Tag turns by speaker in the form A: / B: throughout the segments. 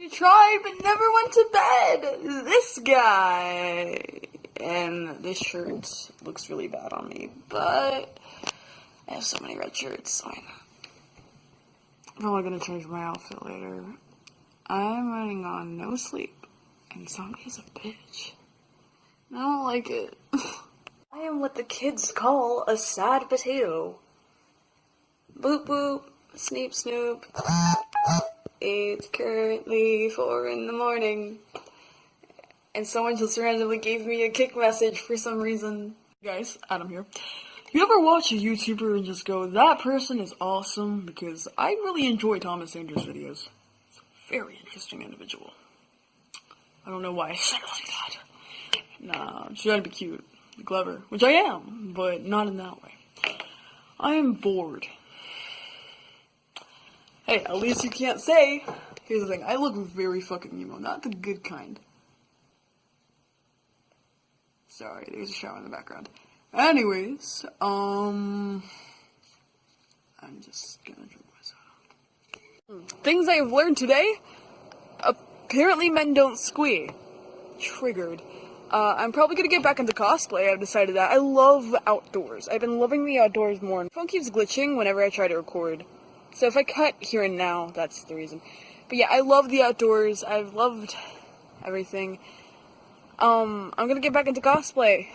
A: He tried but never went to bed. This guy. And this shirt looks really bad on me, but I have so many red shirts. Fine. I'm probably gonna change my outfit later. I'm running on no sleep, and zombie is a bitch. I don't like it. I am what the kids call a sad potato. Boop boop, sneep snoop. It's currently four in the morning. And someone just randomly gave me a Kik message for some reason. Guys, Adam here. You ever watch a YouTuber and just go, that person is awesome? Because I really enjoy Thomas Andrews' videos. He's a very interesting individual. I don't know why I said it like that. Nah, trying to be cute, clever, which I am, but not in that way. I am bored. Hey, at least you can't say. Here's the thing, I look very fucking emo, not the good kind. Sorry, there's a shower in the background. Anyways, um, I'm just gonna drink myself. Things I have learned today. Apparently men don't squee. Triggered. Uh, I'm probably gonna get back into cosplay. I've decided that. I love outdoors. I've been loving the outdoors more. Phone keeps glitching whenever I try to record. So if I cut here and now, that's the reason. But yeah, I love the outdoors. I've loved everything. Um, I'm gonna get back into cosplay.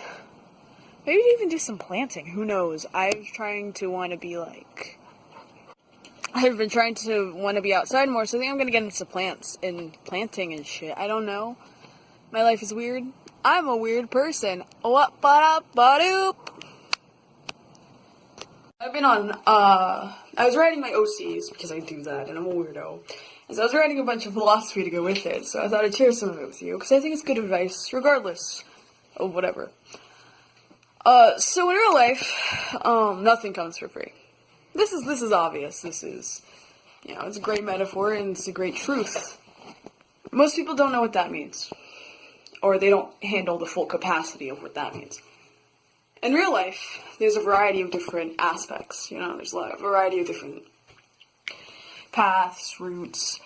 A: Maybe even do some planting. Who knows? I'm trying to want to be like. I've been trying to want to be outside more, so I think I'm gonna get into plants and planting and shit. I don't know. My life is weird. I'm a weird person. What ba up ba doop. I've been on, uh, I was writing my OCs because I do that and I'm a weirdo. And so I was writing a bunch of philosophy to go with it, so I thought I'd share some of it with you because I think it's good advice, regardless of whatever. Uh, so in real life, um, nothing comes for free. This is, this is obvious. This is, you know, it's a great metaphor and it's a great truth. Most people don't know what that means or they don't handle the full capacity of what that means. In real life, there's a variety of different aspects, you know, there's a lot of variety of different paths, routes,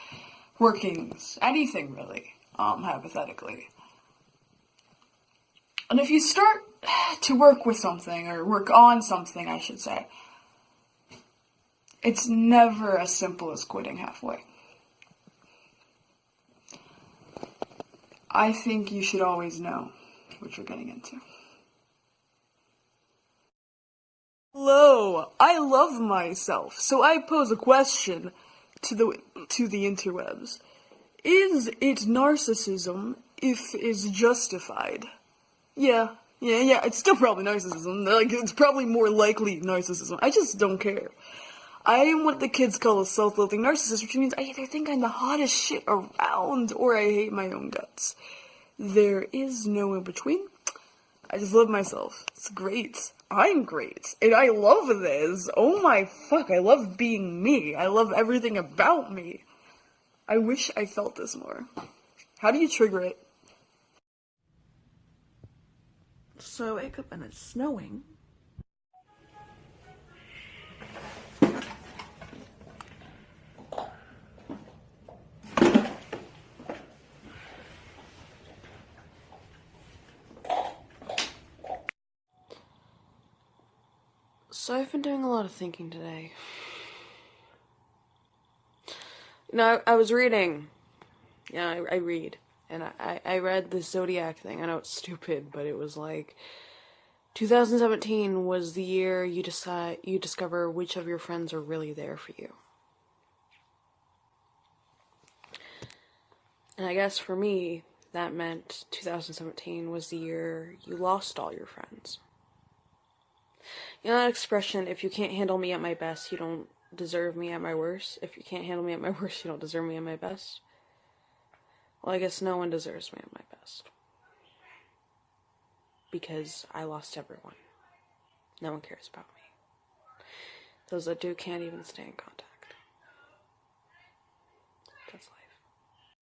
A: workings, anything really, um, hypothetically. And if you start to work with something, or work on something, I should say, it's never as simple as quitting halfway. I think you should always know what you're getting into. Hello, I love myself, so I pose a question to the to the interwebs. Is it narcissism if it's justified? Yeah, yeah, yeah, it's still probably narcissism. Like, it's probably more likely narcissism. I just don't care. I am what the kids call a self-loathing narcissist, which means I either think I'm the hottest shit around or I hate my own guts. There is no in between. I just love myself. It's great. I'm great. And I love this. Oh my fuck, I love being me. I love everything about me. I wish I felt this more. How do you trigger it? So I wake up and it's snowing. So I've been doing a lot of thinking today. You know, I, I was reading. Yeah, I, I read. And I, I read the Zodiac thing. I know it's stupid, but it was like 2017 was the year you decide you discover which of your friends are really there for you. And I guess for me, that meant 2017 was the year you lost all your friends. You know that expression, if you can't handle me at my best, you don't deserve me at my worst? If you can't handle me at my worst, you don't deserve me at my best? Well, I guess no one deserves me at my best. Because I lost everyone. No one cares about me. Those that do can't even stay in contact.